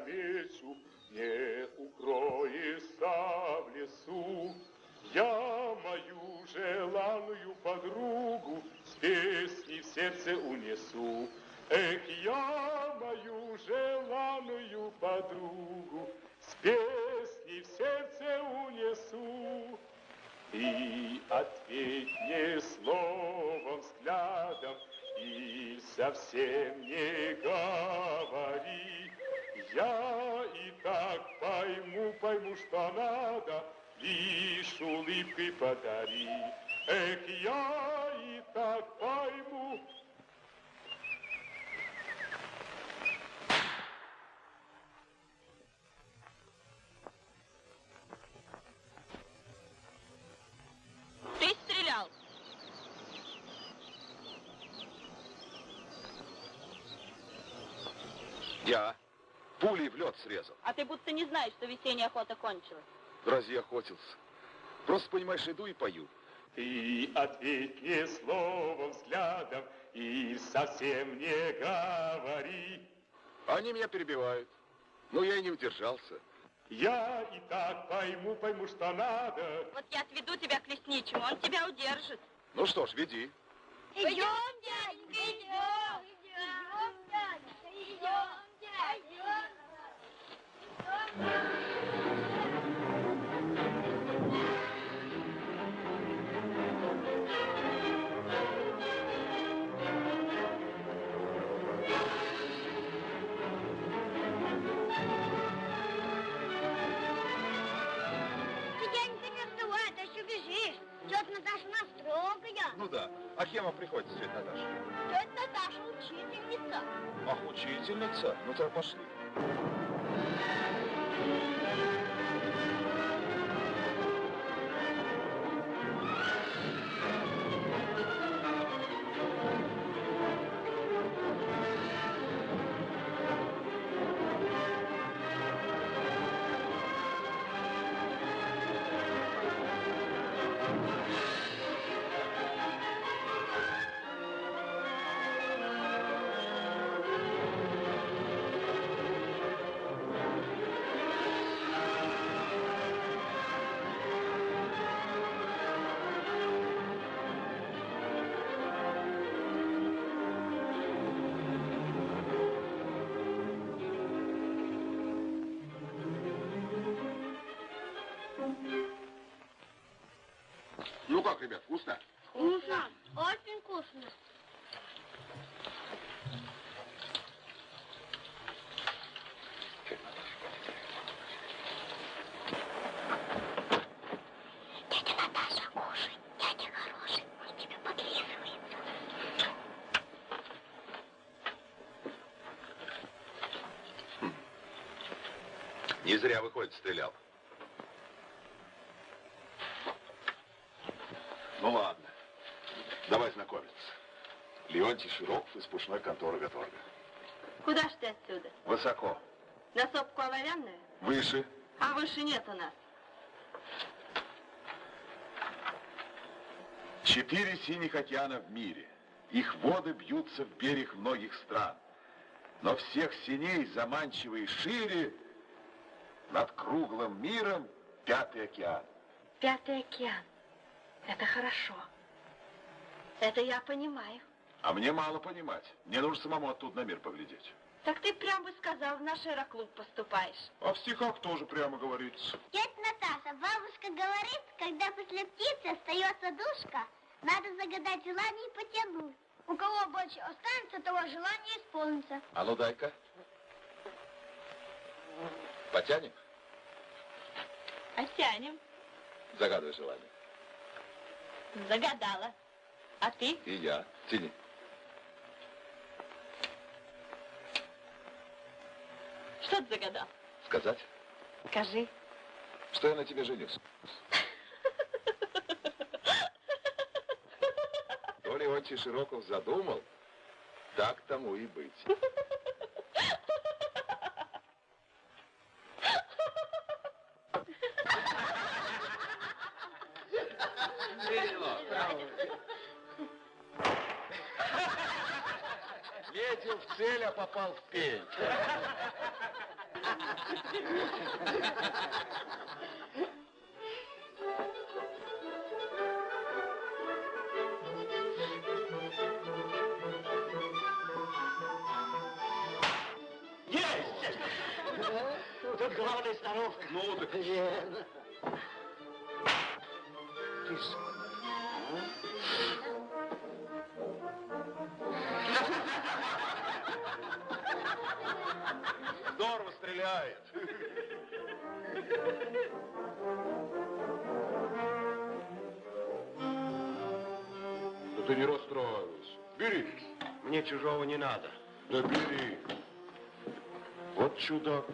навечу, не укроешься в лесу. Я мою желанную подругу с песней в сердце унесу. Эх, я мою желанную подругу с песней в сердце унесу. И ответь мне словом, взглядом, и совсем не говори, я и так пойму, пойму, что надо, лишь улыбкой подари. Эх, я и так пойму, Ты стрелял. Я пулей в лед срезал. А ты будто не знаешь, что весенняя охота кончилась. Разве я охотился? Просто, понимаешь, иду и пою. Ты ответь мне словом, взглядом и совсем не говори. Они меня перебивают. Но я и не удержался. Я и так пойму, пойму, что надо. Вот я отведу тебя к лесничему, он тебя удержит. Ну что ж, веди. Идем, дяденька, идем. Идем, дяденька, идем, дяденька. Ты, дяденька, не вставай, ты еще бежишь. Тетя Наташа нас строгая. Ну да. А кем вам приходится, тетя Наташа? Тетя Наташа учительница. Ах, учительница? Ну тогда пошли. Ну как, ребят, вкусно? Вкусно. Очень вкусно. Не зря, выходит, стрелял. Ну ладно. Давай знакомиться. Леонтий Широков из пушной конторы Гаторга. Куда ж ты отсюда? Высоко. На сопку оловянную? Выше. А выше нет у нас. Четыре синих океана в мире. Их воды бьются в берег многих стран. Но всех синей, заманчивый шире, над круглым миром пятый океан. Пятый океан. Это хорошо. Это я понимаю. А мне мало понимать. Мне нужно самому оттуда на мир поглядеть. Так ты прям бы сказал, в наш аэроклуб поступаешь. А в стихах тоже прямо говорится. Тетя Наташа, бабушка говорит, когда после птицы остается душка, надо загадать желание и потянуть. У кого больше останется, того желание исполнится. А ну дай-ка. Потянем? Оттянем. Загадывай желание. Загадала. А ты? И я. Тяни. Что ты загадал? Сказать, Скажи. что я на тебе женюсь. То Леонтий Широков задумал, так тому и быть. Метил в цель, а попал в пень. Есть! Тут главная сноровка. Ну, так... Верно. Ты ты не расстраивайся. Бери. Мне чужого не надо. Да бери. Вот чудак.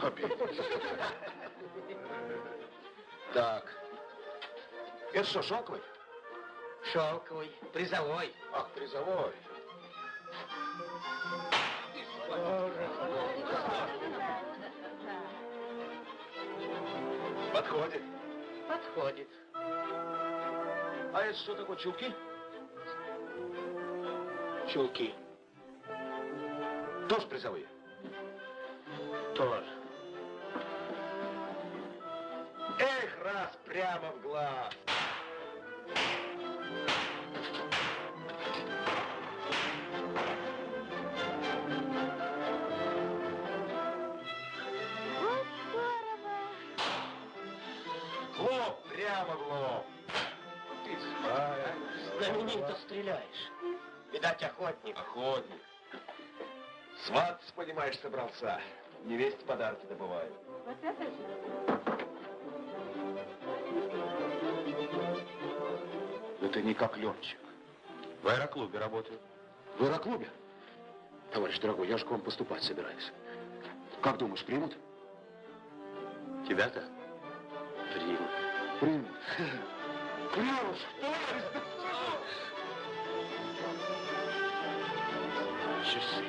Обиделся. Так. Это что, шелковый? Шелковый, призовой. Ах, призовой. Подходит. Подходит. А это что такое, чулки? Чулки. Тоже призовые? Тоже. Видать, охотник. Охотник. Свататься, понимаешь, собрался. Невесте подарки добывает. Это не как летчик. В аэроклубе работаю. В аэроклубе? Товарищ дорогой, я же к вам поступать собираюсь. Как думаешь, примут? Тебя-то? Примут. Примут. Примут, товарищ Часы.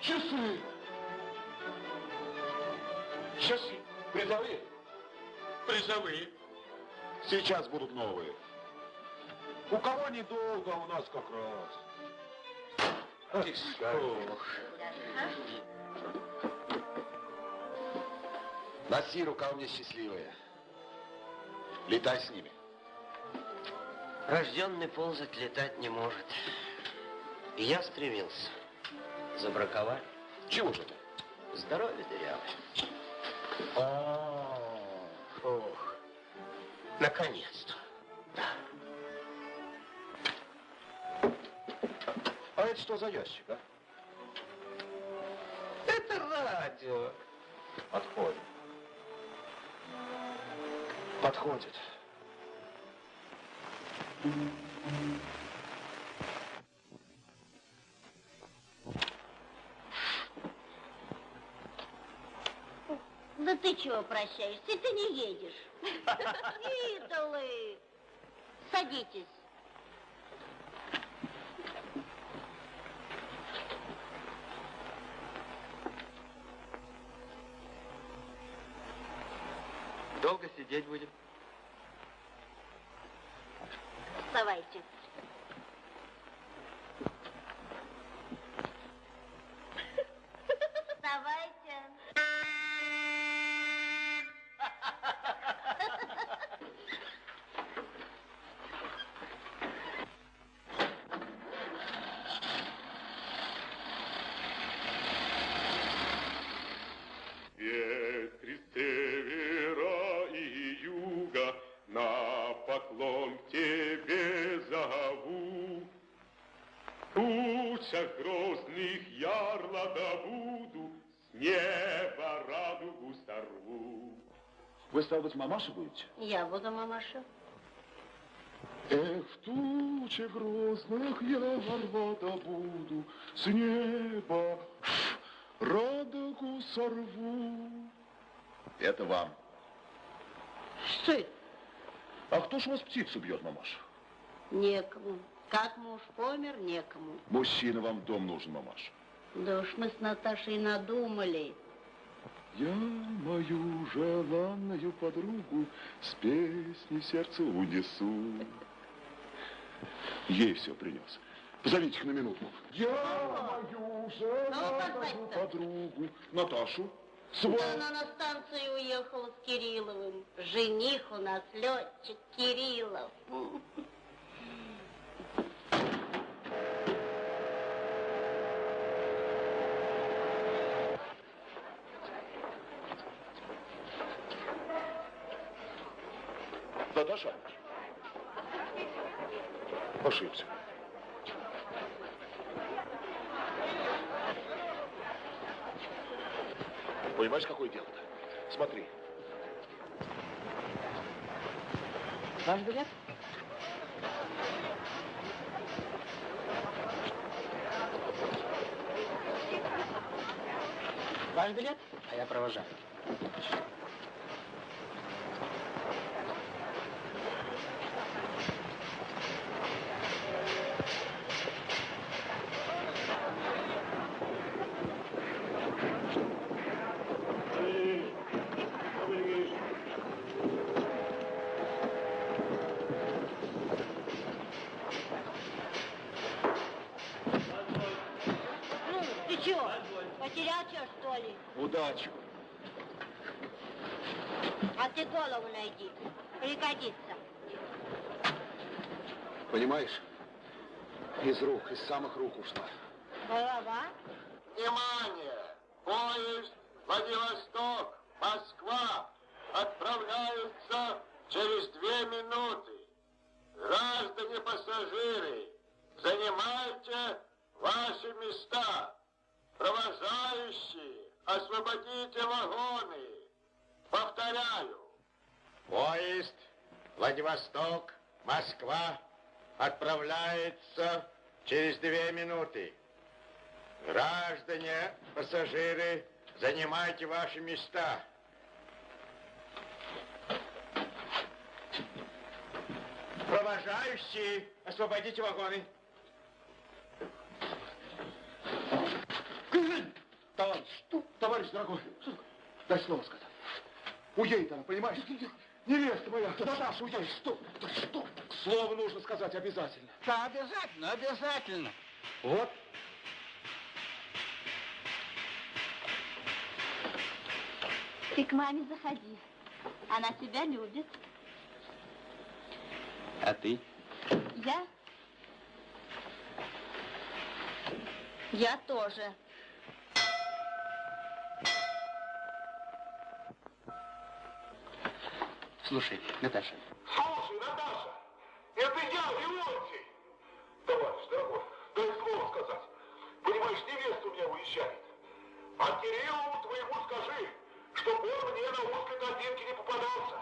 Часы. Часы. Призовые? Призовые. Сейчас будут новые. У кого недолго, а у нас как раз. Ох. Носи, рука у меня счастливая. Летай с ними. Рожденный ползать летать не может. И я стремился. Забраковали. Чего же ты? Здоровье дырявое. Ох, наконец-то. Да. А это что за ящик, а? Это радио. Подходит. Подходит. Да ты чего прощаешься? Ты не едешь. Идолы. Садитесь. Вы, стал быть, мамаша будете? Я буду мамаша. Эх, в туче грозных я рвата буду, С неба радугу сорву. Это вам. Что это? А кто ж у вас птицу бьет, мамаша? Некому. Как муж помер, некому. Мужчина вам дом нужен, мамаша. Да уж мы с Наташей надумали. Я мою желанную подругу с песней сердце унесу. Ей все принес. Позовите их на минутку. Я мою желанную позвать-то? подругу. Наташу. Да Свою. она на станцию уехала с Кирилловым. Жених у нас летчик Кириллов. Наташа? Ошибся. Понимаешь, какое дело-то? Смотри. Ваш билет? Ваш билет? А я провожаю. Голову найди, пригодится. Понимаешь? Из рук, из самых рук ушла. Голова? Внимание! Поезд Владивосток, Москва отправляется через две минуты. Граждане пассажиры, занимайте ваши места. Провожающие, освободите вагоны. Повторяю. Поезд Владивосток, Москва отправляется через две минуты. Граждане, пассажиры, занимайте ваши места. Провожающие, освободите вагоны. Товарищ, товарищ дорогой, дай слово сказать. Уедет она, понимаешь? Невеста моя, Наташа, уедет. Что? Да что? Слово нужно сказать обязательно. Да, обязательно, обязательно. Вот. Ты к маме заходи. Она тебя любит. А ты? Я? Я тоже. Слушай, Наташа, Слушай, Наташа, это я, Леонтий. Товарищ, дорогой, дай слово сказать. Понимаешь, невеста у меня уезжает. А Кириллову твоему скажи, чтоб он мне на узкой тропинке не попадался.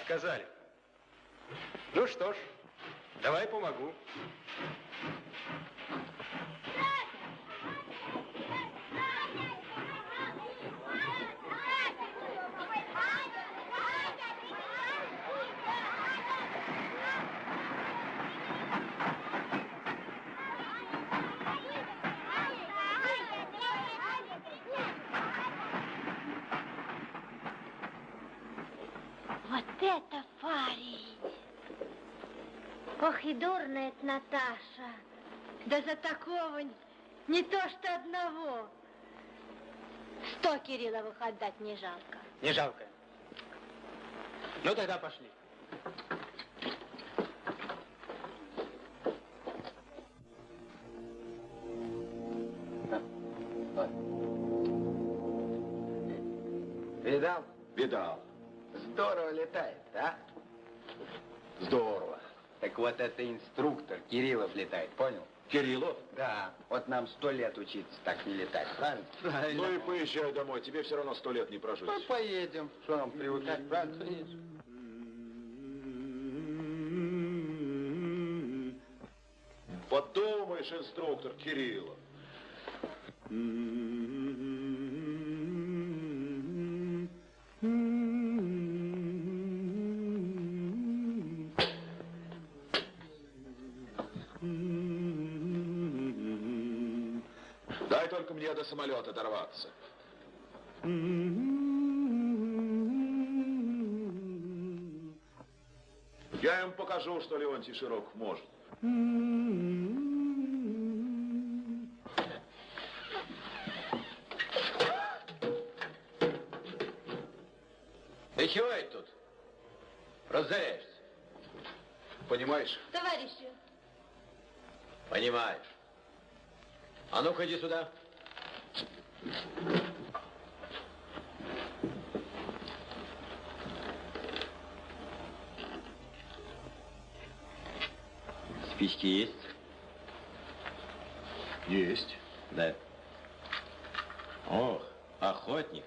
Отказали. Ну что ж, давай помогу. Вот это парень! Ох и дурная это Наташа. Да за такого не то что одного. Сто Кирилловых отдать не жалко. не жалко. Ну тогда пошли. Видал? Видал. Здорово летает, а? Здорово. Так вот это инструктор Кириллов летает, понял? Кириллов? Да. Вот нам сто лет учиться так не летать, правильно? Правильно. Ну и поезжай домой, тебе все равно сто лет не прожить. Ну, поедем. Что нам привыкать, правильно? Подумаешь, инструктор Кириллов. Mm-hmm. Дорваться. Я им покажу, что Леонтий Широков может. Ты чего это тут? Разоряешься? Понимаешь? Товарищи, Понимаешь. А ну-ка иди сюда. Спички есть? Есть. Да. Ох, охотник.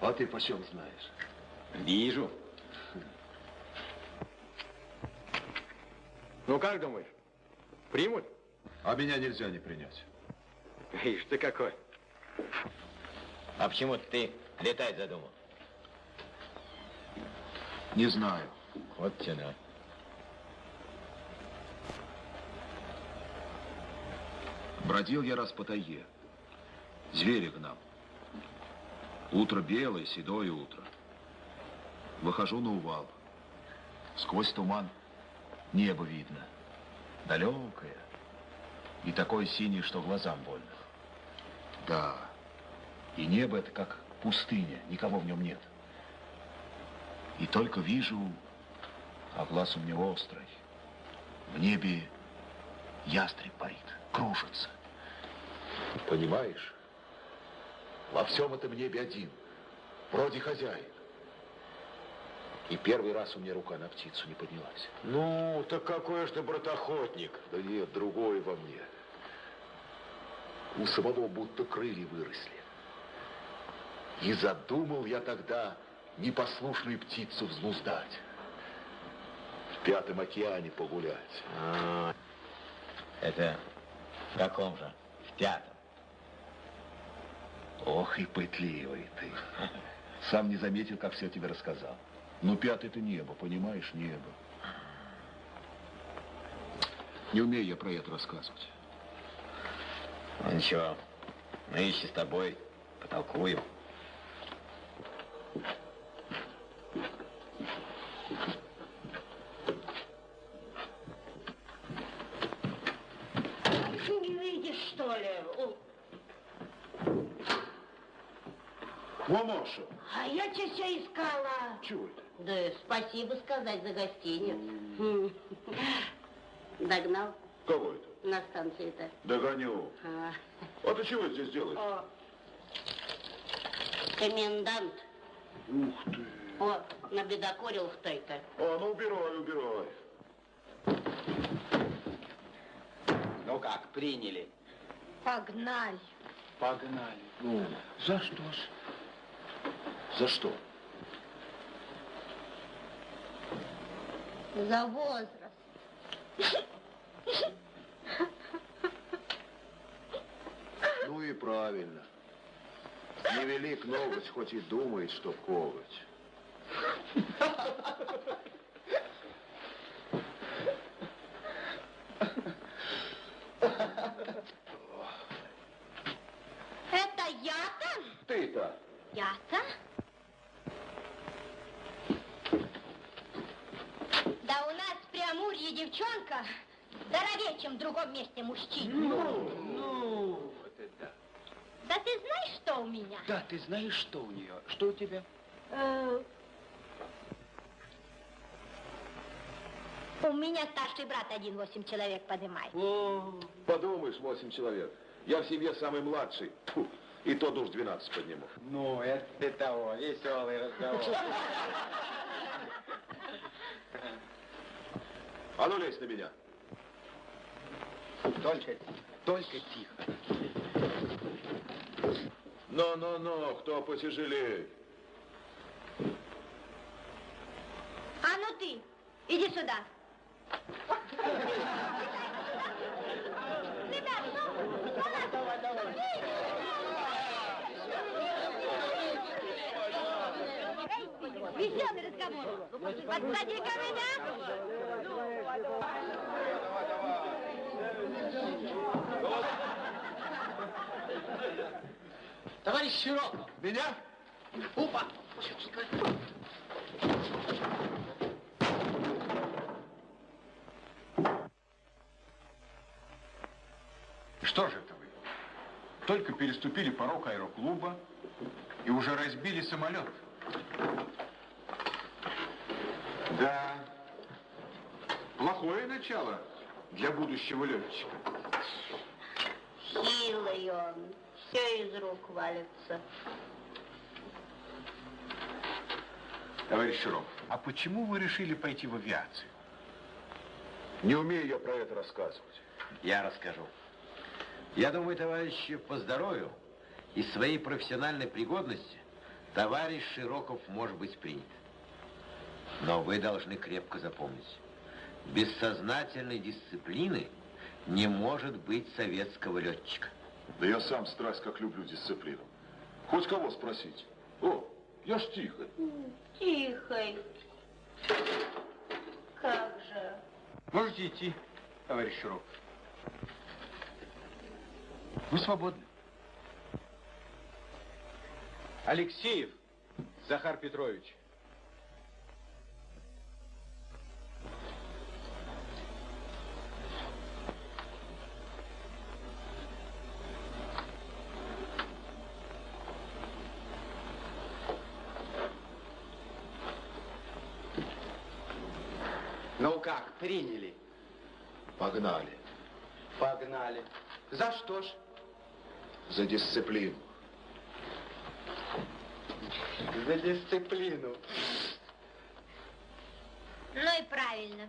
А ты почем знаешь? Вижу. Ну, как думаешь, примут? А меня нельзя не принять. Ишь ты какой. А почему ты летать задумал? Не знаю. Вот тяна. Бродил я раз по тайге. Зверя гнал. Утро белое, седое утро. Выхожу на увал. Сквозь туман небо видно. Далекое. И такое синее, что глазам больно. Да. И небо это как пустыня, никого в нем нет. И только вижу, а глаз у меня острый. В небе ястреб парит, кружится. Понимаешь? Во всем этом небе один. Вроде хозяин. И первый раз у меня рука на птицу не поднялась. Ну, так какой же ты братохотник? Да нет, другое во мне. У самого будто крылья выросли. И задумал я тогда непослушную птицу взнуздать. В Пятом океане погулять. А, это в каком же? В пятом. Ох и пытливый ты. Сам не заметил, как все тебе рассказал. Ну, пятый это небо, понимаешь, небо. Не умею я про это рассказывать. Ну, ничего, нынче с тобой потолкуем. не видишь, что ли? Мамаша, А я тебя все искала. чего это? Да спасибо сказать за гостиниц. Хм. Догнал Кого это? на станции-то. Догоню. А, А ты чего здесь делаешь? О, комендант. Ух ты. О, набедокурил кто-то. А, ну убирай, убирай. Ну как, приняли? Погнали. Погнали. Ну, за что ж? За что? За возраст. Ну и правильно. Невелик ноготь, хоть и думает, что коготь. Это я-то? Ты-то? Я-то? Да у нас в Преамурье девчонка здоровее, чем в другом месте мужчина. Ну, вот это да. Да ты знаешь, что у меня? Да, ты знаешь, что у нее? Что у тебя? Э, У меня старший брат один восемь человек поднимает. Подумаешь, восемь человек. Я в семье самый младший. Тьфу, и то душ 12 подниму. Ну, это ты того, веселый разговор. А ну лезь на меня. Только, только тихо. Ну-ну-ну, кто потяжелее? А ну ты, иди сюда. Ребят, ну, давай, давай. Веселый разговор. Подсади-ка меня. Товарищ Широков. Меня? Опа. Что же это вы? Только переступили порог аэроклуба и уже разбили самолет. Да, плохое начало для будущего летчика. Силой он. Все из рук валится. Товарищ Широв, а почему вы решили пойти в авиацию? Не умею я про это рассказывать. Я расскажу. Я думаю, товарищи, по здоровью и своей профессиональной пригодности товарищ Широков может быть принят. Но вы должны крепко запомнить, без сознательной дисциплины не может быть советского летчика. Да я сам страсть как люблю дисциплину. Хоть кого спросить. О, я ж тихо. Тихой. Как же? Можете идти, товарищ Широков. Вы свободны. Алексеев Захар Петрович. Ну как, приняли? Погнали. Погнали. За что ж? За дисциплину. За дисциплину. Ну и правильно.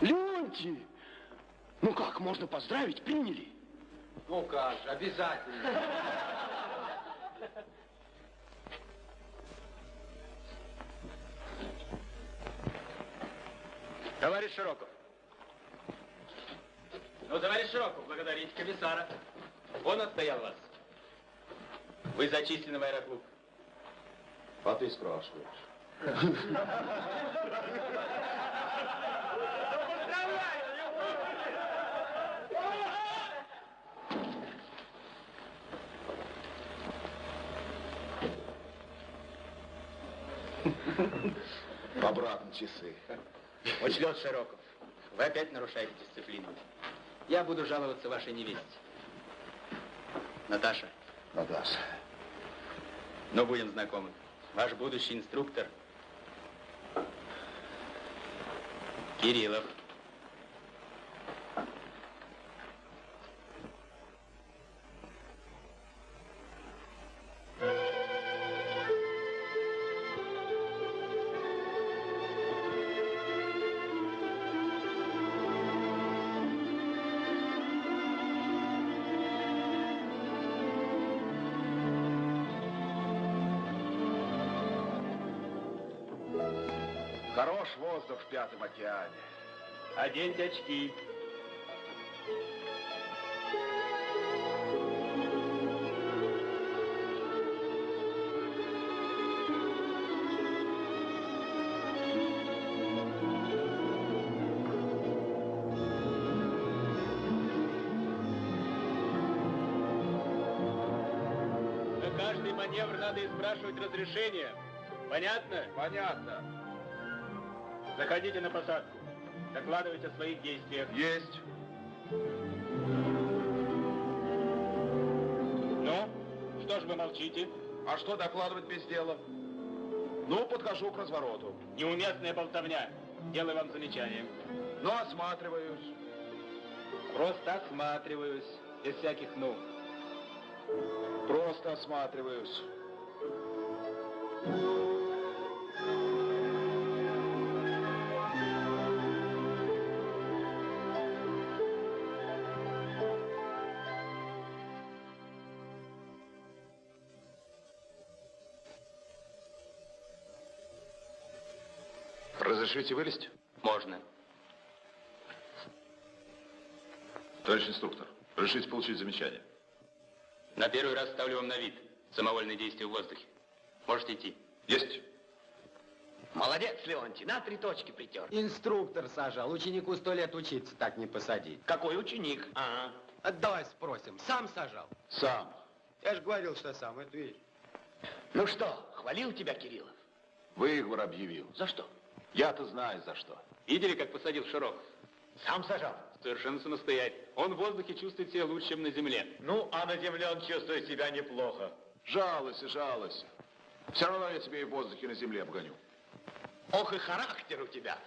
Леонтий! Ну как, можно поздравить? Приняли? Ну как же, обязательно. Товарищ Широков. Ну, товарищ Широков, благодарите комиссара. Он отстоял вас. Вы зачислены в аэроклуб. А ты спрашиваешь. Обратно часы. Учлет Широков. Вы опять нарушаете дисциплину. Я буду жаловаться вашей невесте. Наташа, Наташа. но будем знакомы. Ваш будущий инструктор Кириллов. Воздух в Пятом океане. Оденьте очки. На каждый маневр надо и спрашивать разрешение. Понятно? Понятно. Заходите на посадку. Докладывайте о своих действиях. Есть. Ну, что ж вы молчите? А что докладывать без дела? Ну, подхожу к развороту. Неуместная болтовня. Делаю вам замечание. Ну, осматриваюсь. Просто осматриваюсь, без всяких «ну». Просто осматриваюсь. Разрешите вылезть? Можно. Товарищ инструктор, разрешите получить замечание? На первый раз ставлю вам на вид самовольные действия в воздухе. Можете идти. Есть. Молодец, Леонтий, на три точки притер. Инструктор сажал. Ученику сто лет учиться так не посадить. Какой ученик? Ага. А Давай спросим, сам сажал? Сам. Я же говорил, что сам, это видишь. Ну что, хвалил тебя Кириллов? Выговор объявил. За что? Я-то знаю, за что. Видели, как посадил Широков? Сам сажал. Совершенно самостоятельно. Он в воздухе чувствует себя лучше, чем на земле. Ну, а на земле он чувствует себя неплохо. Жалуйся, жалуйся. Все равно я тебе и в воздухе, и на земле обгоню. Ох и характер у тебя.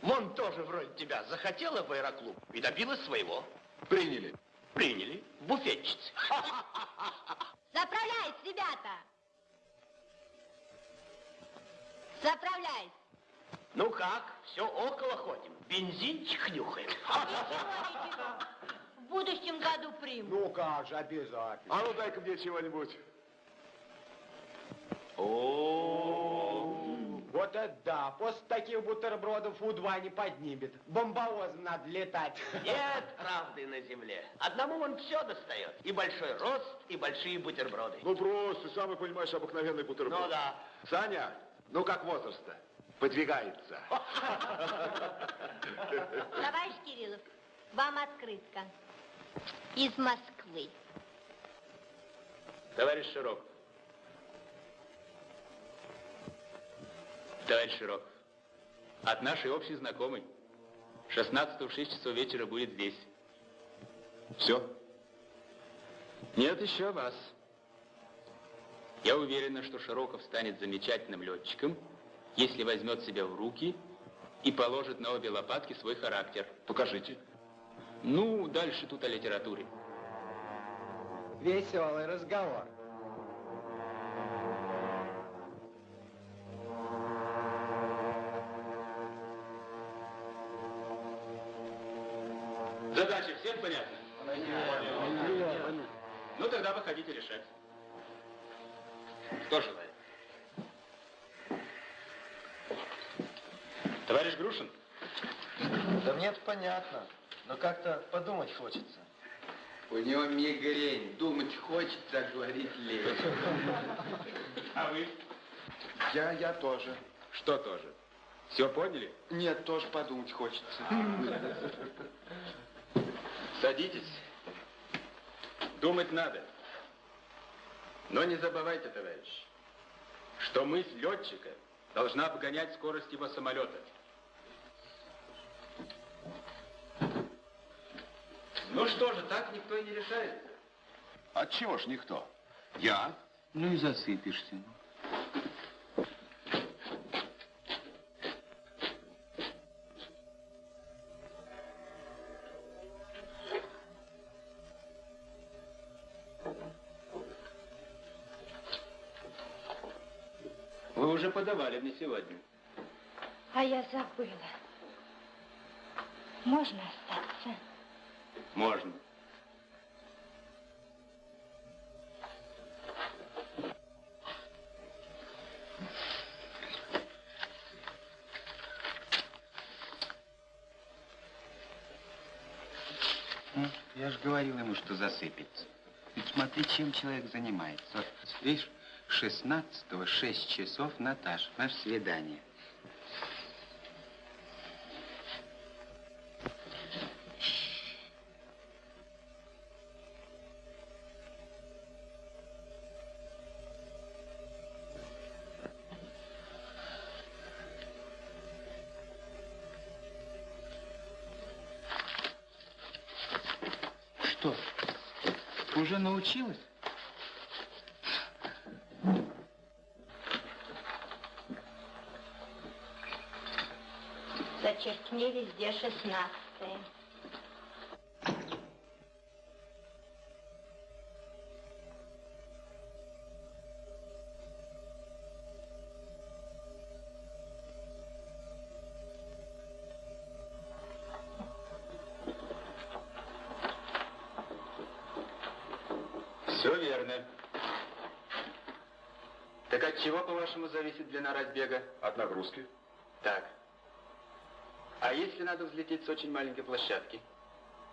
Вон тоже вроде тебя захотела в аэроклуб и добилась своего. Приняли. Приняли. В буфетчице. Заправляйся, ребята! Заправляйся! Ну как, все около ходим. Бензинчик нюхаем. В будущем году приму. Ну как же, обязательно. А ну дай-ка мне чего-нибудь. Вот это да, после таких бутербродов У-2 не поднимет. Бомбовозом надо летать. Нет правды на земле. Одному он все достает. И большой рост, и большие бутерброды. Ну просто, сам понимаешь, обыкновенный бутерброд. Ну да. Саня, ну как возраст-то? Подвигается. Товарищ Кириллов, вам открытка. Из Москвы. Товарищ Широков. Товарищ Широков. От нашей общей знакомой. 16 в 6 часов вечера будет здесь. Все? Нет, еще вас. Я уверена, что Широков станет замечательным летчиком, если возьмет себя в руки и положит на обе лопатки свой характер. Покажите. Ну, дальше тут о литературе. Веселый разговор. Задача всем понятна? Ну, тогда выходите решать. Кто желает? Товарищ Грушин? Да мне это понятно, но как-то подумать хочется. У него мигрень. Думать хочется, а говорить лень. А вы? Я, я тоже. Что тоже? Все поняли? Нет, тоже подумать хочется. Садитесь. Думать надо. Но не забывайте, товарищ, что мысль летчика должна обгонять скорость его самолета. Ну что же, так никто и не решается. Отчего ж никто? Я? Ну и засыпешься. Вы уже подавали мне сегодня. А я забыла. Можно остаться? Можно. Ну, Я же говорил ему, что засыпется. Ведь смотри, чем человек занимается. Вот, видишь, 16-го 6 часов, Наташ, наше свидание. училась? Зачеркни везде 16. Зависит длина разбега? От нагрузки. Так. А если надо взлететь с очень маленькой площадки?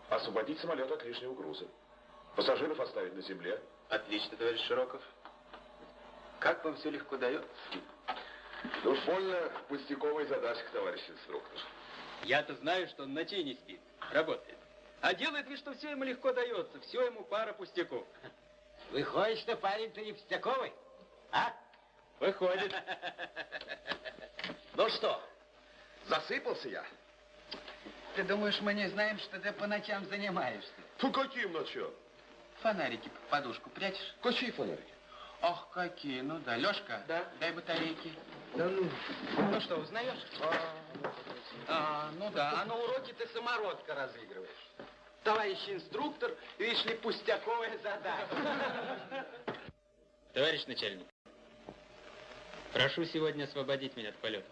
Освободить самолет от лишнего груза. Пассажиров оставить на земле. Отлично, товарищ Широков. Как вам все легко дается? Да уж больно пустяковая задачка, товарищ инструктор. Я-то знаю, что он ночей не спит, работает. А делает вид, что все ему легко дается, все ему пара пустяков. Выходит, что парень-то не пустяковый, а? Выходит. Ну что, засыпался я? Ты думаешь, мы не знаем, что ты по ночам занимаешься? Фу, каким ночам? Фонарики под подушку прячешь? Какие фонарики? Ох, какие, ну да. Лешка, Да. дай батарейки. Да ну. Ну что, узнаешь? А, ну да, а на уроке ты самородка разыгрываешь. Товарищ инструктор, видишь ли, пустяковая задача. Товарищ начальник, прошу сегодня освободить меня от полета.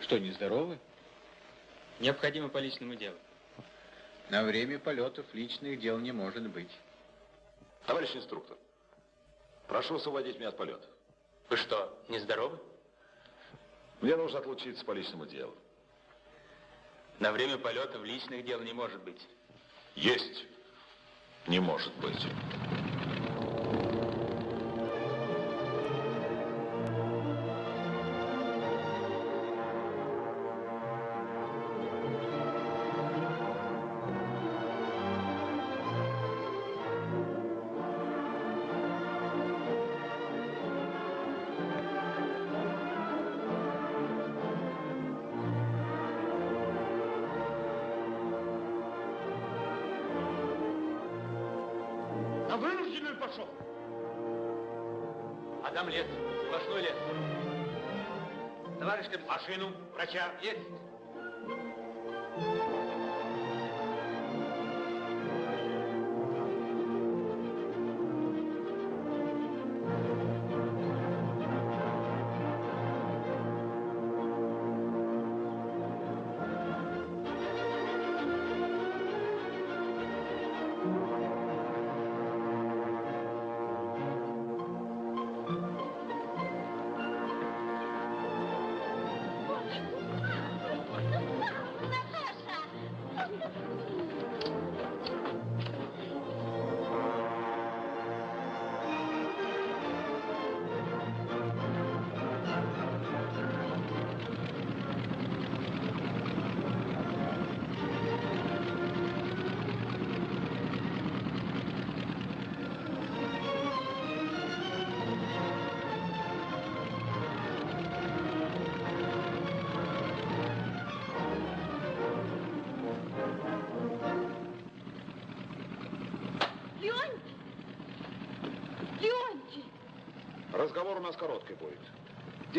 Что, нездоровы? Необходимо по личному делу. На время полетов личных дел не может быть. Товарищ инструктор, прошу освободить меня от полета. Вы что, нездоровы? Мне нужно отлучиться по личному делу. На время полетов личных дел не может быть. Есть. Не может быть. Вынужденную пошел. А там лес, сплошной лес. Товарищ. Машину, врача. Есть.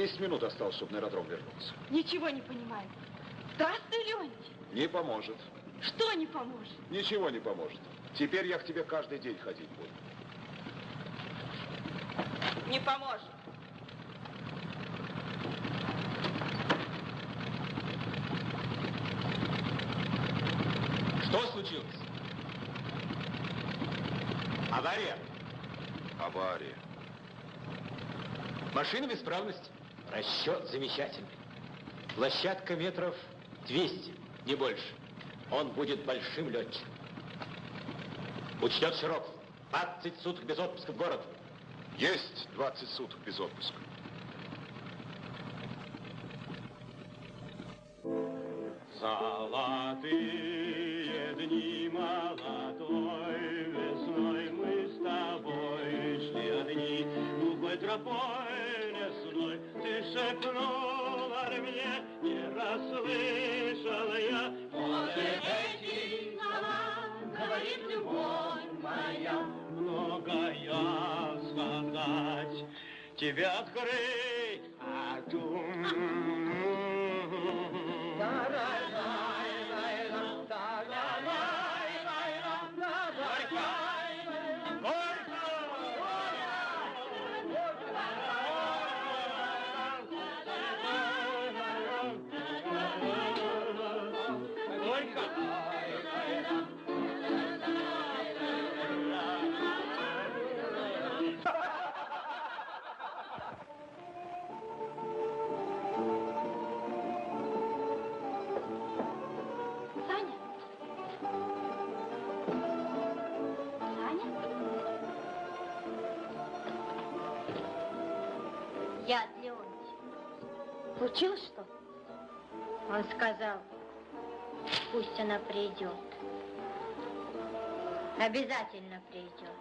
10 минут осталось, чтобы на аэродром вернуться. Ничего не понимаю. Даст ты, Леонтий? Не поможет. Что не поможет? Ничего не поможет. Теперь я к тебе каждый день ходить буду. Не поможет. Что случилось? Авария. Авария. Машина в исправности. Расчет замечательный. Площадка метров 200, не больше. Он будет большим летчиком. Учтет Широков. 20 суток без отпуска в город. Есть 20 суток без отпуска. Золотые дни молодой весной мы с тобой шли одни глухой тропой тебе открыть, Он сказал, пусть она придет. Обязательно придет.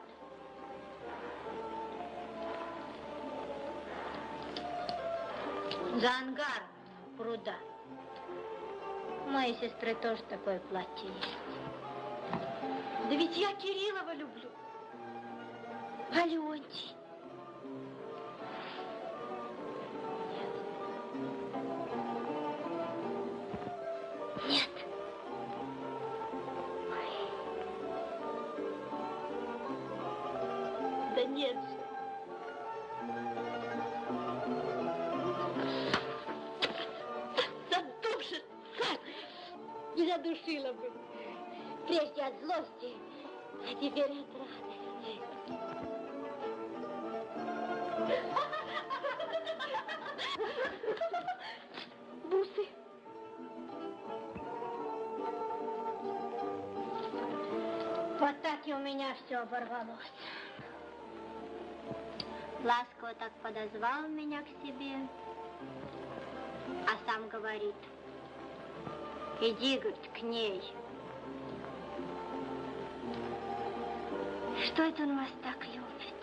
За ангаром пруда. Моей сестры тоже такое платье есть. Да ведь я Кириллова люблю. А все оборвалось. Ласково так подозвал меня к себе, а сам говорит, иди, говорит, к ней. Что это он вас так любит?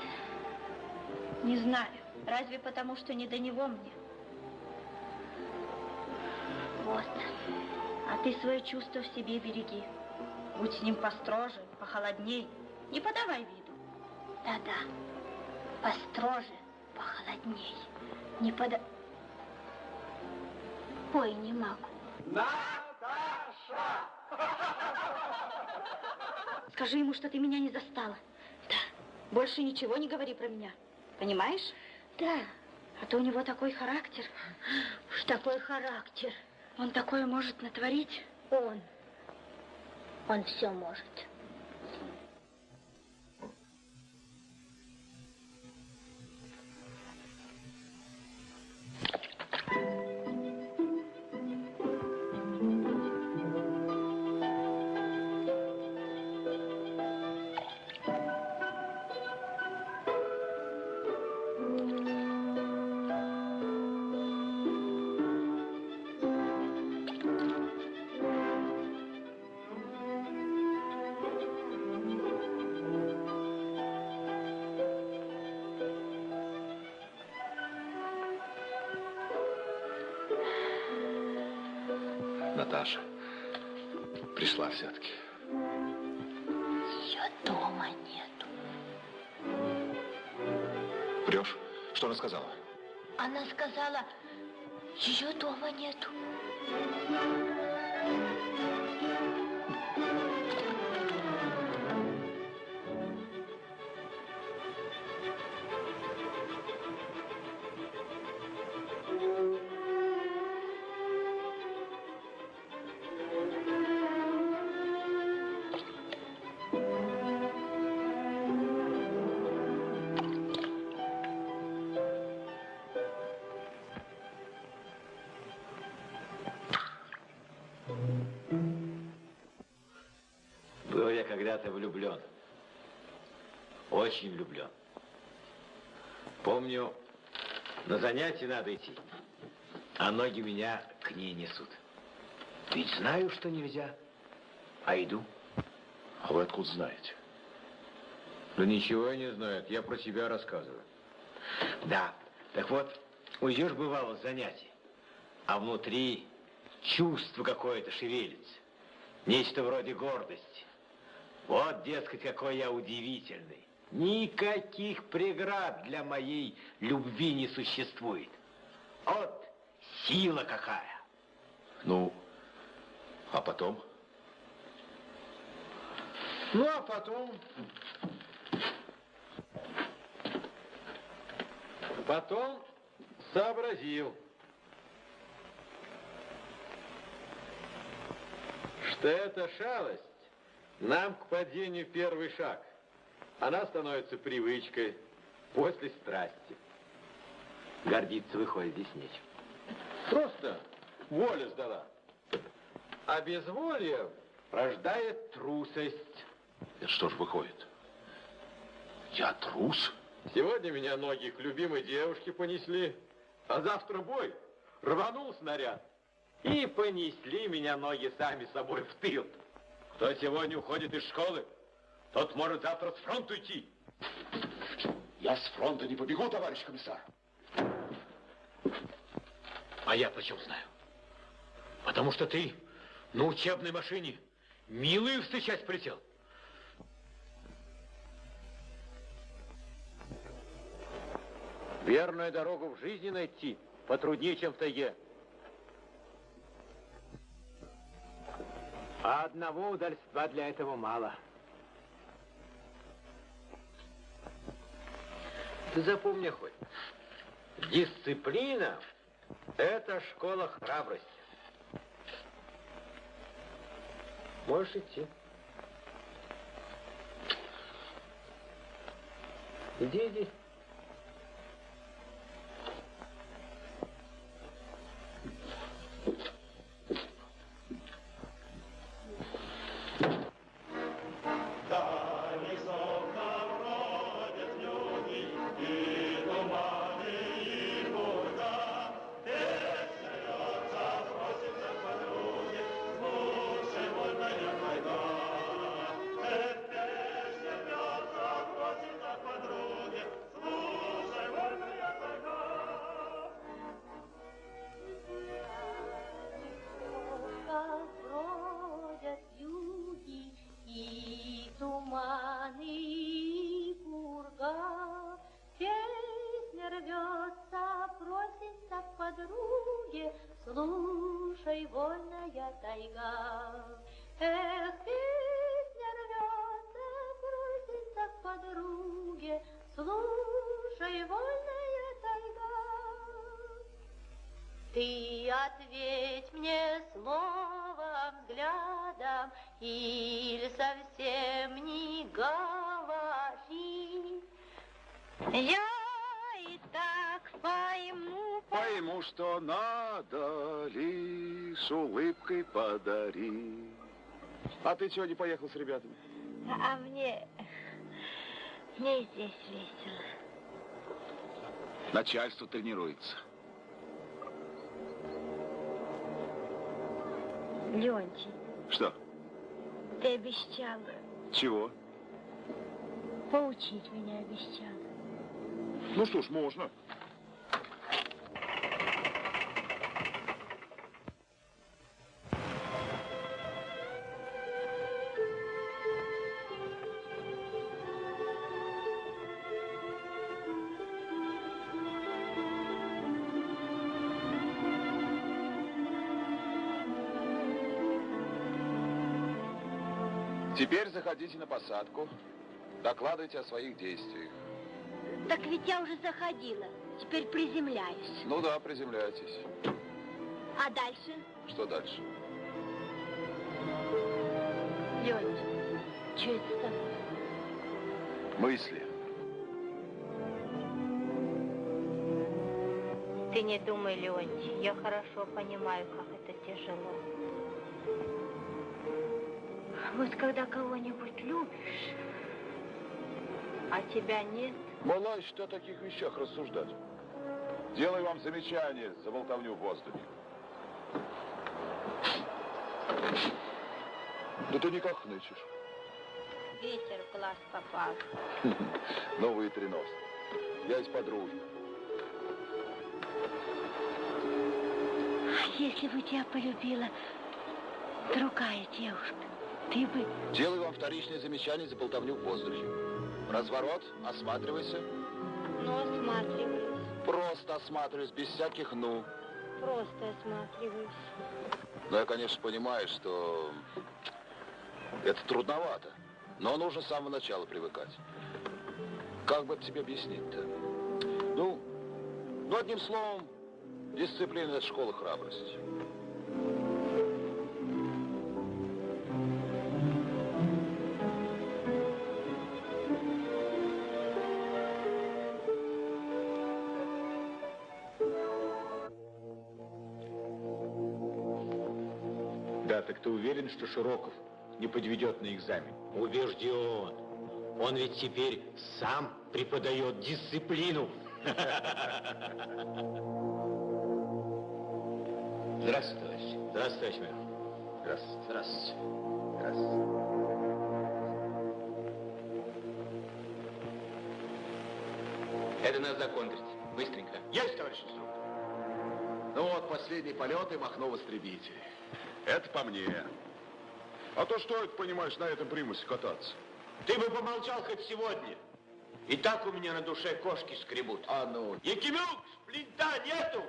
Не знаю. Разве потому, что не до него мне? Вот. А ты свое чувство в себе береги. Будь с ним построже, похолодней. Не подавай виду. Да-да. Построже, похолодней. Не пода... Ой, не могу. Наташа! Скажи ему, что ты меня не застала. Да. Больше ничего не говори про меня. Понимаешь? Да. А то у него такой характер. Уж такой характер. Он такое может натворить? Он. Он все может. Дома нету. Когда-то влюблен. Очень влюблен. Помню, на занятия надо идти, а ноги меня к ней несут. Ведь знаю, что нельзя, а иду. А вы откуда знаете? Да ничего я не знаю, это я про себя рассказываю. Да, так вот, уйдешь бывало с занятий, а внутри чувство какое-то шевелится. Нечто вроде гордости. Вот, дескать, какой я удивительный. Никаких преград для моей любви не существует. Вот сила какая. Ну, а потом? Ну, а потом... Потом сообразил, что эта шалость нам к падению первый шаг. Она становится привычкой после страсти. Гордиться выходит здесь нечем. Просто воля сдала. А безволие рождает трусость. Это что ж выходит? Я трус? Сегодня меня ноги к любимой девушке понесли, А завтра бой. Рванул снаряд. И понесли меня ноги сами собой в тыл. Кто сегодня уходит из школы, тот может завтра с фронта уйти. Я с фронта не побегу, товарищ комиссар. А я почем знаю? Потому что ты на учебной машине милую встречать полетел. Верную дорогу в жизни найти потруднее, чем в тайге. А одного удальства для этого мало. Ты запомни хоть, дисциплина – это школа храбрости. Можешь идти. Иди, иди. А ты чего не поехал с ребятами? а мне... Мне здесь весело. Начальство тренируется. Леонтий, Что? ты обещал Чего? поучить меня, обещал. Ну что ж, можно. Теперь заходите на посадку. Докладывайте о своих действиях. Так ведь я уже заходила. Теперь приземляюсь. Ну да, приземляйтесь. А дальше? Что дальше? Леонтий, что это с тобой? Мысли. Ты не думай, Леонтий, я хорошо понимаю, как это тяжело. Вот когда кого-нибудь любишь, а тебя нет, Мала еще о таких вещах рассуждать. Делаю вам замечание за болтовню в воздухе. Да ты никак хнычешь. ветер в глаз попал. Новые тренос. Я из подруги. Если бы тебя полюбила другая девушка, ты бы... Делаю вам вторичное замечание за болтовню в воздухе. Разворот, осматривайся. Ну, осматриваюсь, Просто осматриваюсь, без всяких «ну». просто осматриваюсь. Но я, конечно, понимаю, что это трудновато. Но нужно с самого начала привыкать. Как бы это тебе объяснить-то? Ну, ну, одним словом, дисциплина – это школа храбрости. Что Широков не подведет на экзамен? Убежден. Он ведь теперь сам преподает дисциплину. Здравствуйте, товарищ. Здравствуйте, товарищ майор. Здравствуйте. Здравствуйте. Здравствуйте. Это надо законтрить. Быстренько. Есть, товарищ инструктор. Ну вот, последний полет и махнул истребитель. Это по мне. А то что это, понимаешь, на этом примусе кататься? Ты бы помолчал хоть сегодня. И так у меня на душе кошки скребут. А ну. Якимюк, плинта нету.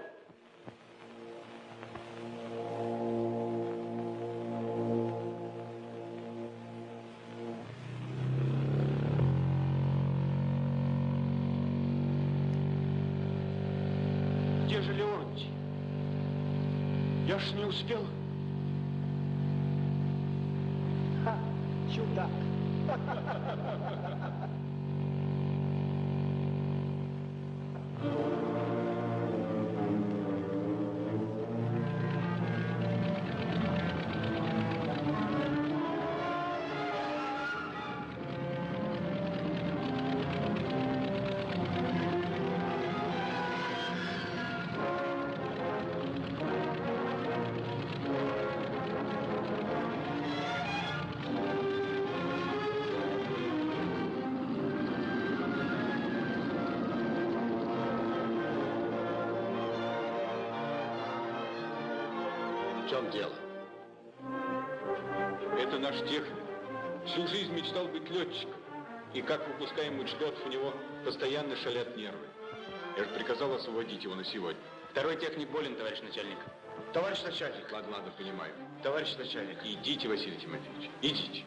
Летчиком. И как выпускаемый Члетов, у него постоянно шалят нервы. Я же приказал освободить его на сегодня. Второй техник болен, товарищ начальник. Товарищ начальник. Ладно, ладно, понимаю. Товарищ начальник. Идите, Василий Тимофеевич, идите.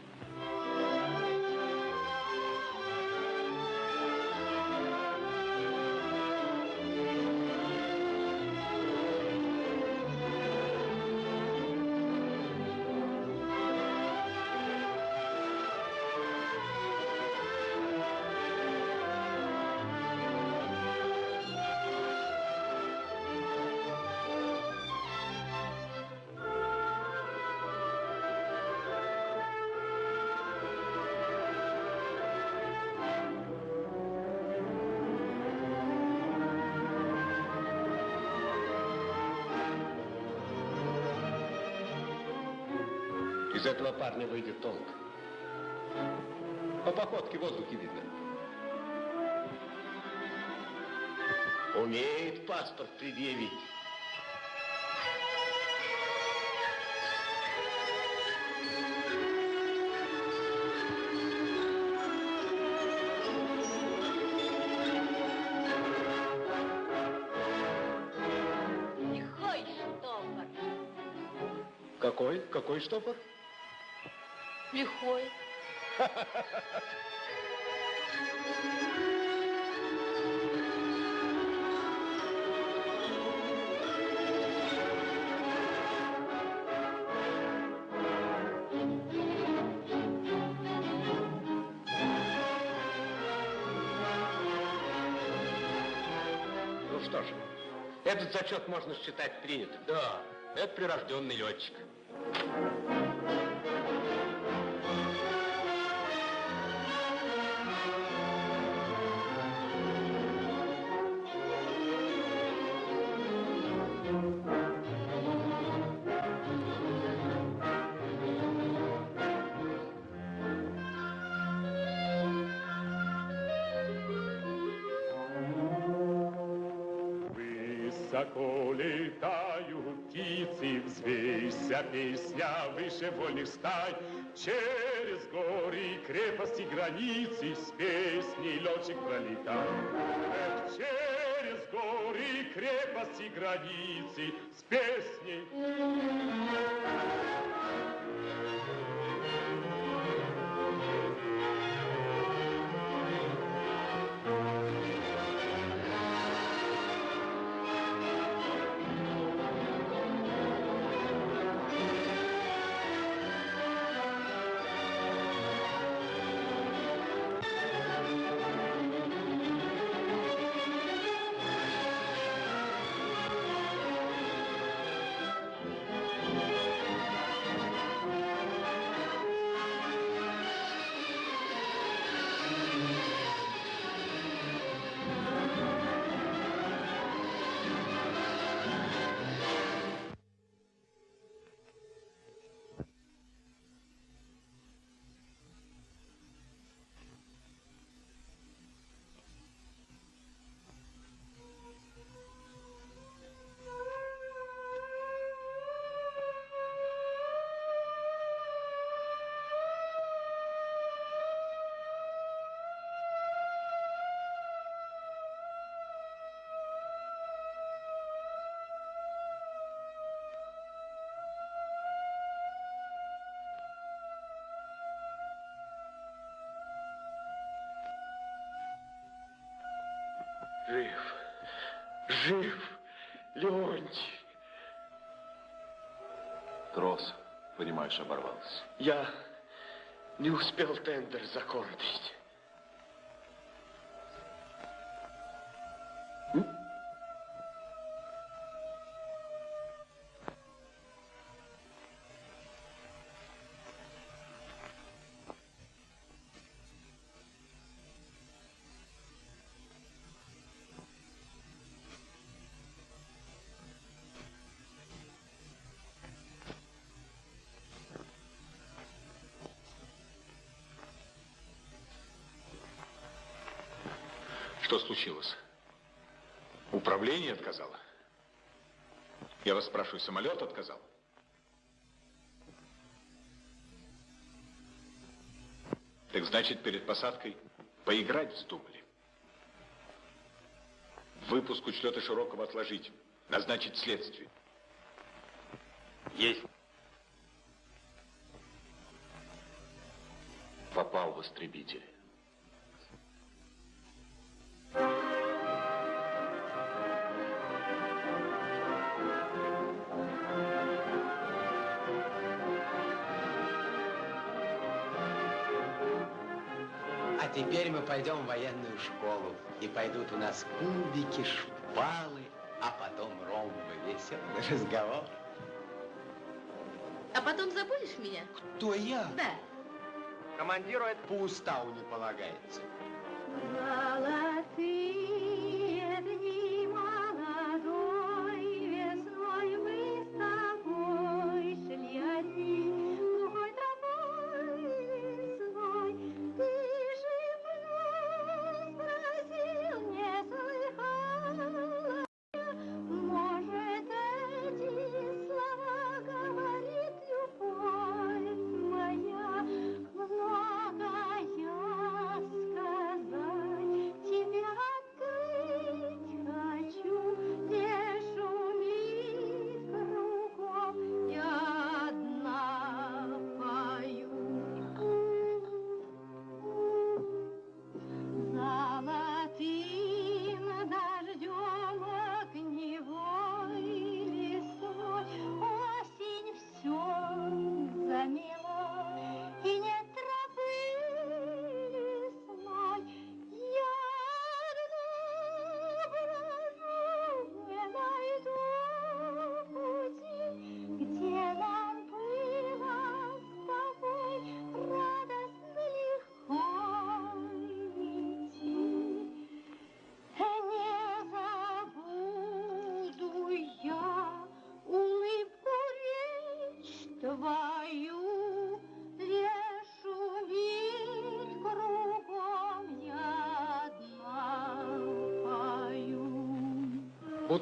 Умеет паспорт предъявить. Лихой штопор. Какой? Какой штопор? Лихой. этот зачет можно считать принятым. Да, это прирожденный летчик. Стай. Через горы, крепости, границы с песней летчик пролетал. Эх, через горы, крепости, границы с песней. Жив. Леонтий. Трос, понимаешь, оборвался. Я не успел тендер закончить. Случилось? Управление отказало? Я вас спрашиваю, самолет отказал? Так значит, перед посадкой поиграть вздумали? Выпуск учета широкого отложить. Назначить следствие. Есть. Попал в истребитель. Школу. И пойдут у нас кубики, шпалы, а потом ромбы. Веселый разговор. А потом забудешь меня? Кто я? Да. Командиру это по уставу не полагается.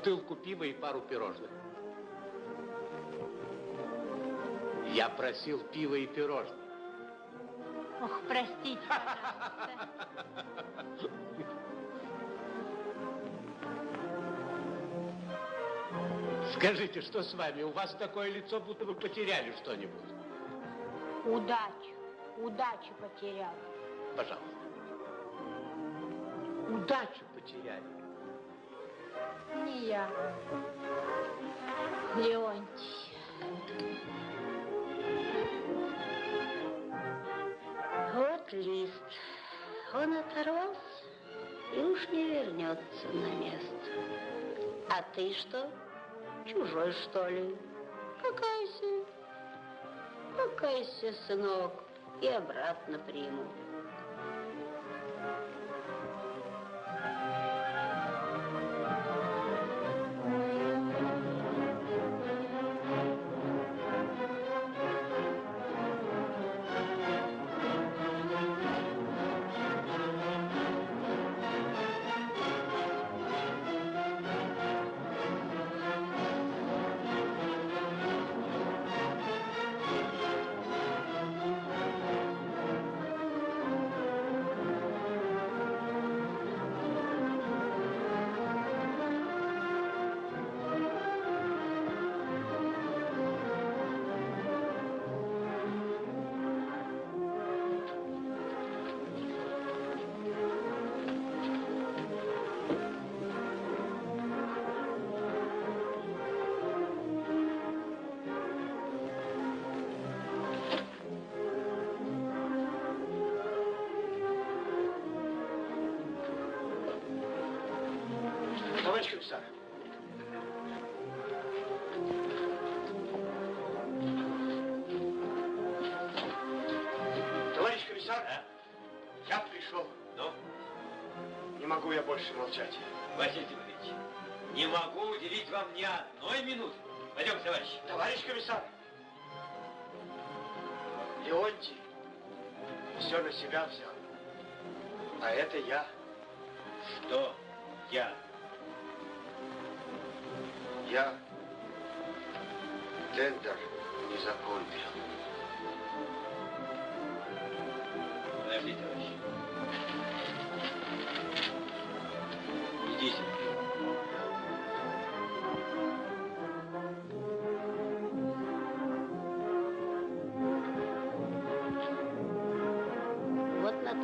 Бутылку пива и пару пирожных. Я просил пива и пирожных. Ох, простите, пожалуйста. Скажите, что с вами? У вас такое лицо, будто вы потеряли что-нибудь. Удачу, удачу потерял. Пожалуйста. Удачу потеряли. Не я. Леонтий. Вот лист. Он оторвался и уж не вернется на место. А ты что? Чужой, что ли? Покайся. Покайся, сынок, и обратно приму. Молчать. Василий Тимофеевич, не могу уделить вам ни одной минуты. Пойдем, товарищ. Товарищ комиссар, Леонтий все на себя взял. А это я. Что я? Я тендер не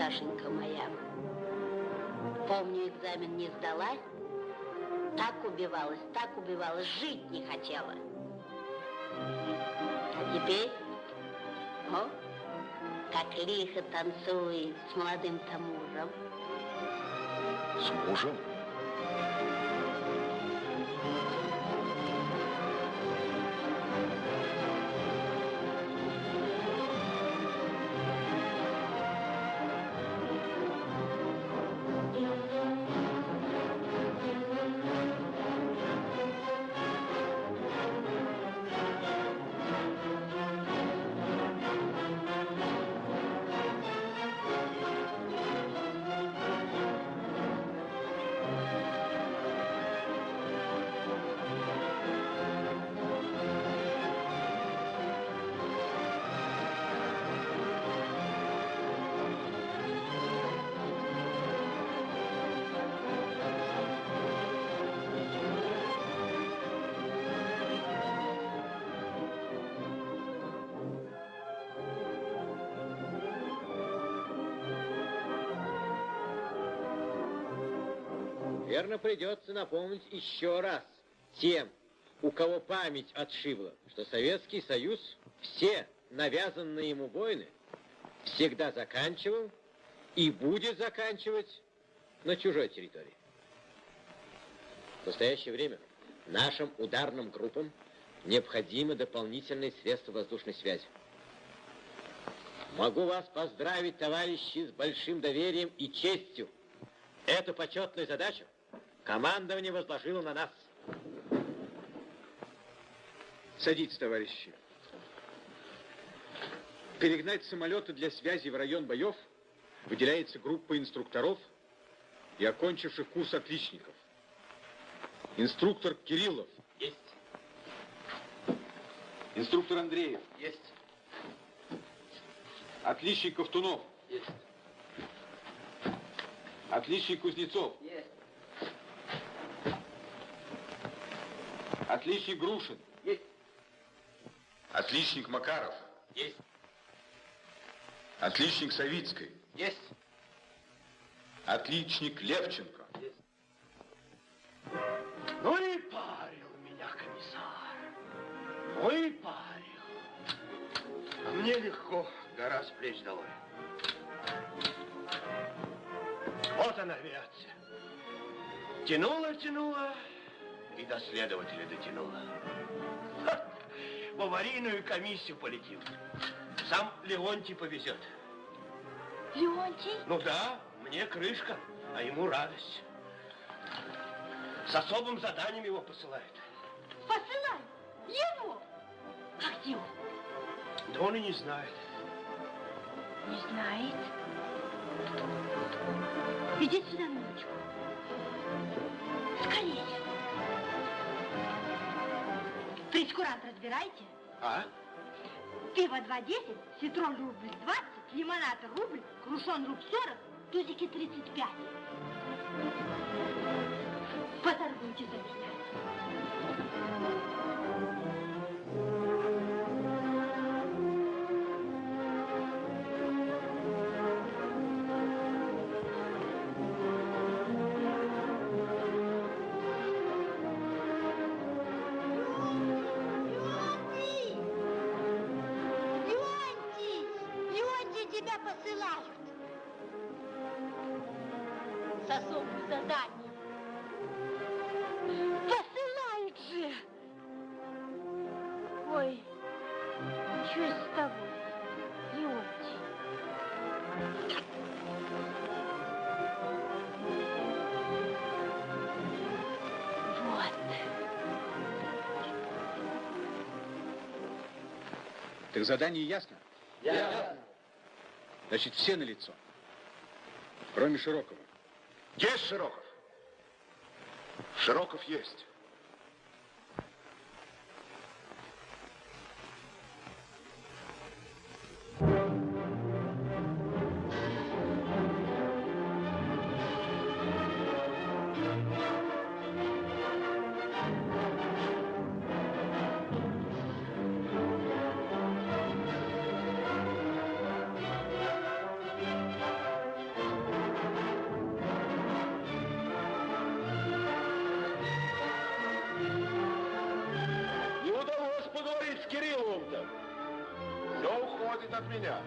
Вот Наташенька моя. Помню, экзамен не сдала. Так убивалась, так убивалась, жить не хотела. А теперь, о, как лихо танцует с молодым-то мужем. С мужем? Верно, придется напомнить еще раз тем, у кого память отшибла, что Советский Союз все навязанные ему войны всегда заканчивал и будет заканчивать на чужой территории. В настоящее время нашим ударным группам необходимы дополнительные средства воздушной связи. Могу вас поздравить, товарищи, с большим доверием и честью. Эту почетную задачу командование возложило на нас. Садитесь, товарищи. Перегнать самолеты для связи в район боев выделяется группа инструкторов и окончивших курс отличников. Инструктор Кириллов. Есть. Инструктор Андреев. Есть. Отличник Ковтунов. Есть. Отличник Кузнецов. Есть. Отличник Грушин. Есть. Отличник Макаров. Есть. Отличник Савицкой. Есть. Отличник Левченко. Ну и парил меня комиссар. Ну и парил. А мне легко, гора с плеч долой. Вот она авиация. Тянула, тянула и до следователя дотянула. Ха, в аварийную комиссию полетим. Сам Леонтий повезет. Леонтий? Ну да, мне крышка, а ему радость. С особым заданием его посылают. Посылай его. А где он? Да он и не знает. Не знает. Иди сюда, минуточку. Скорее. Прескурант разбирайте. А? Пиво 2,10, ситрон рубль 20, лимонад рубль, крушон рубль 40, тузики 35. Поторгуйте за меня. Так задание ясно? Ясно. Значит, все на лицо. Кроме Широкого. Есть Широков? Широков есть. Уходит от меня.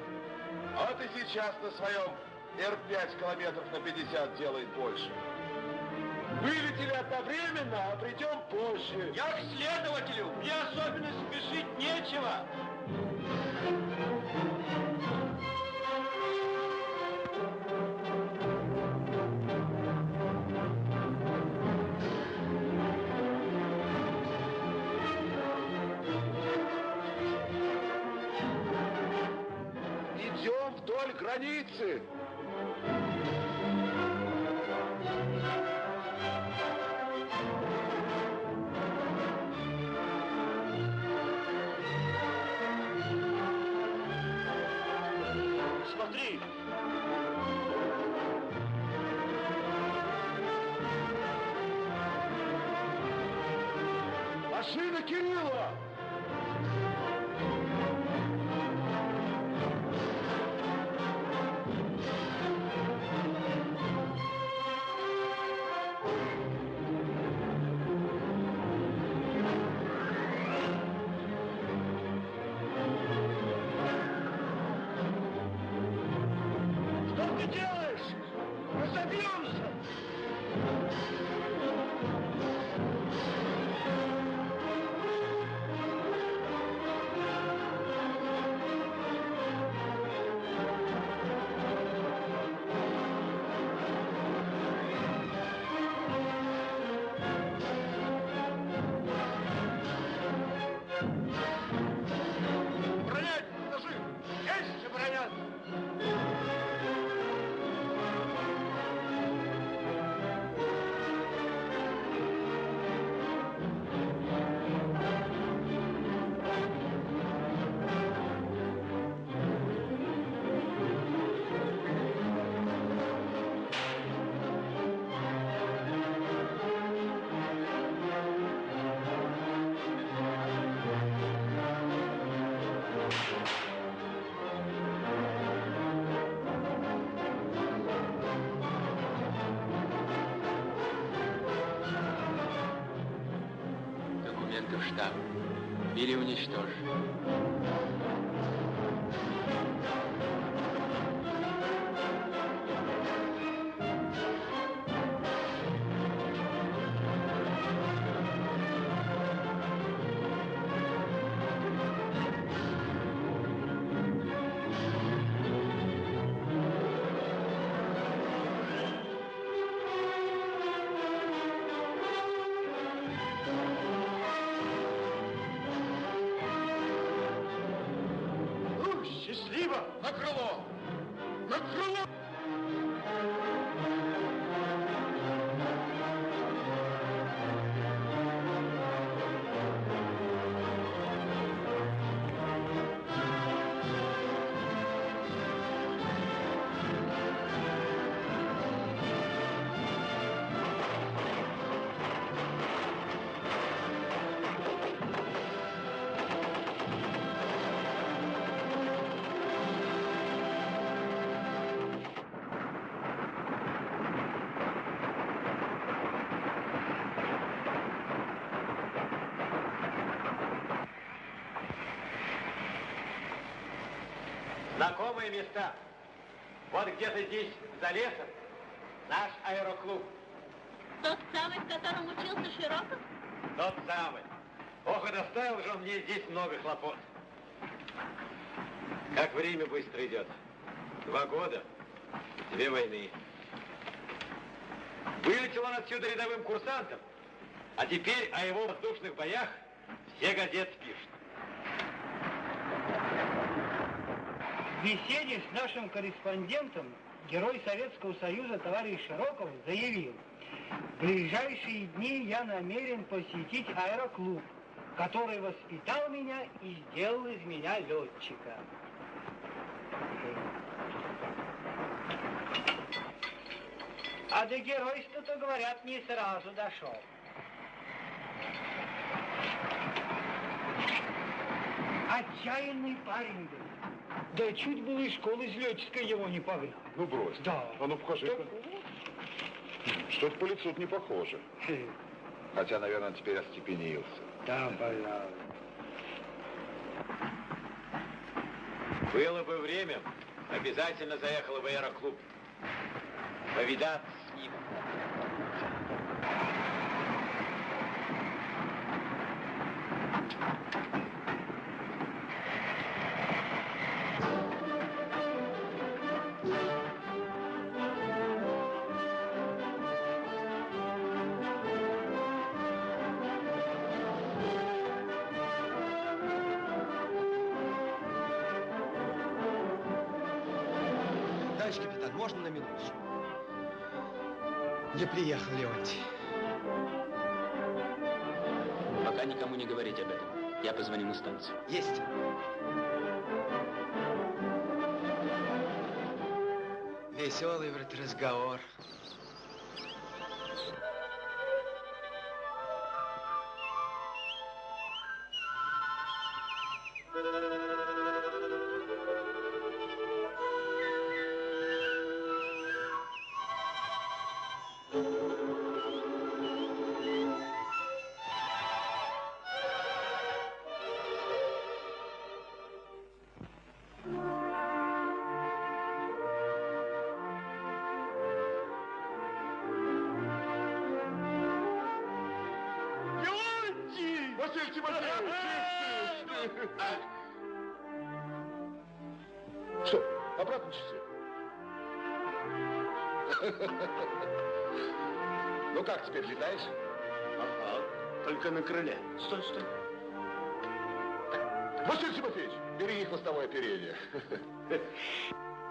А ты сейчас на своем Р-5 километров на 50 делает больше. Вылетели одновременно, а придем позже. Я к следователю. Мне особенно спешить нечего. Смотри. Машина Кирилла! Документы в штаб. Или уничтожь. Знакомые места. Вот где-то здесь, за лесом, наш аэроклуб. Тот самый, в котором учился Широков? Тот самый. Ох, и доставил же он мне здесь много хлопот. Как время быстро идет. Два года, две войны. Вылетел он отсюда рядовым курсантом, а теперь о его воздушных боях все газеты пишут. В беседе с нашим корреспондентом герой Советского Союза товарищ Широков заявил, в ближайшие дни я намерен посетить аэроклуб, который воспитал меня и сделал из меня летчика. А до геройства-то, говорят, не сразу дошел. Отчаянный парень был. Да чуть было из школы из летческой его не погнал. Ну брось. Да. А ну покажи-ка. Что-то по лицу не похоже. Хотя, наверное, он теперь остепенился. Да, пожалуй. Было бы время, обязательно заехала в аэроклуб. Повидаться с ним. Не приехал Леонтий. Пока никому не говорить об этом. Я позвоню на станцию. Есть. Веселый вроде разговор. Что, обратно часы? Ну как теперь, летаешь? Ага, только на крыле. Стой, стой. Василий Тимофеевич, береги хвостовое оперение.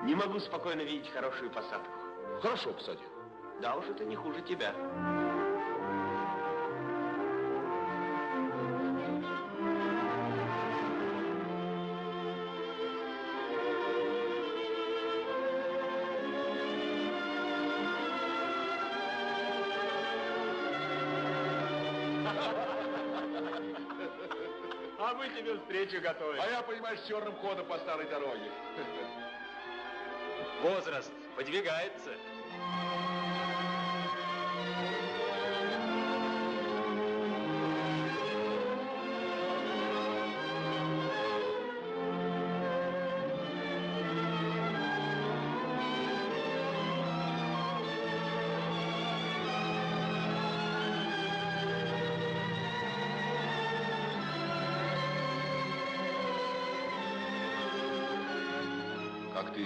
Не могу спокойно видеть хорошую посадку. Хорошо посадил. Да уж это не хуже тебя. Встречу готовим. А я, понимаешь, черным ходом по старой дороге. Возраст подвигается.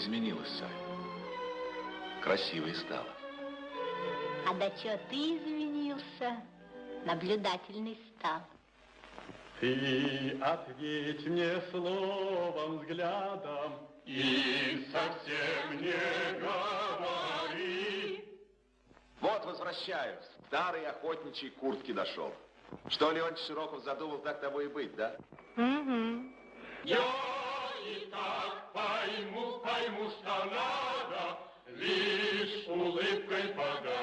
Изменилась, Сай. Красивой стала. А до чего ты изменился? Наблюдательный стал. Ты ответь мне словом, взглядом и совсем не говори. Вот возвращаюсь. Старый охотничий куртки дошел. Что Леонтий Широков задумал, так того и быть, да? Угу. Я пойму, пойму, что надо, лишь улыбкой подарю.